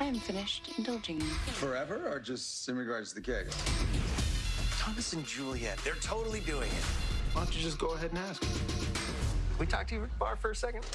I am finished indulging you. Forever or just in regards to the cake? Thomas and Juliet, they're totally doing it. Why don't you just go ahead and ask? Can we talk to you bar for a second?